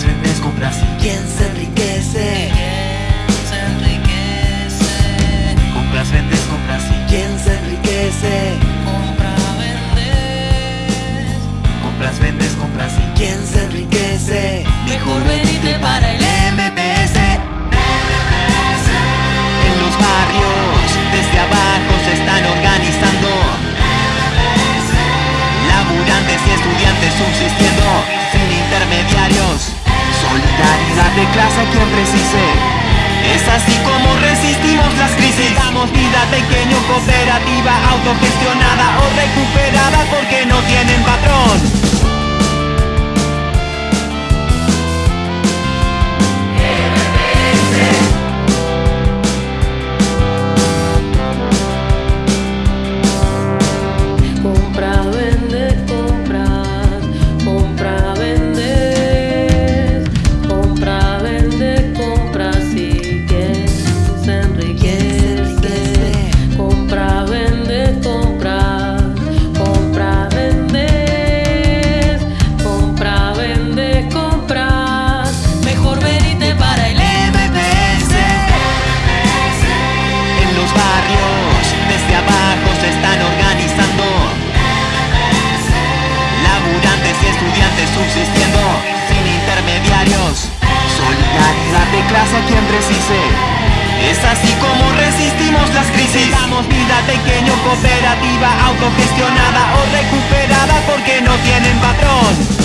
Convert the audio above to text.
las vendes, compras. ¿Quién se enriquece? De clase quien Es así como resistimos las crisis. Damos vida pequeño, cooperativa, autogestionada o recuperada porque no tienen patrón subsistiendo sin intermediarios. Solidaridad de clase a quien precise Es así como resistimos las crisis. Damos vida pequeño, cooperativa, autogestionada o recuperada porque no tienen patrón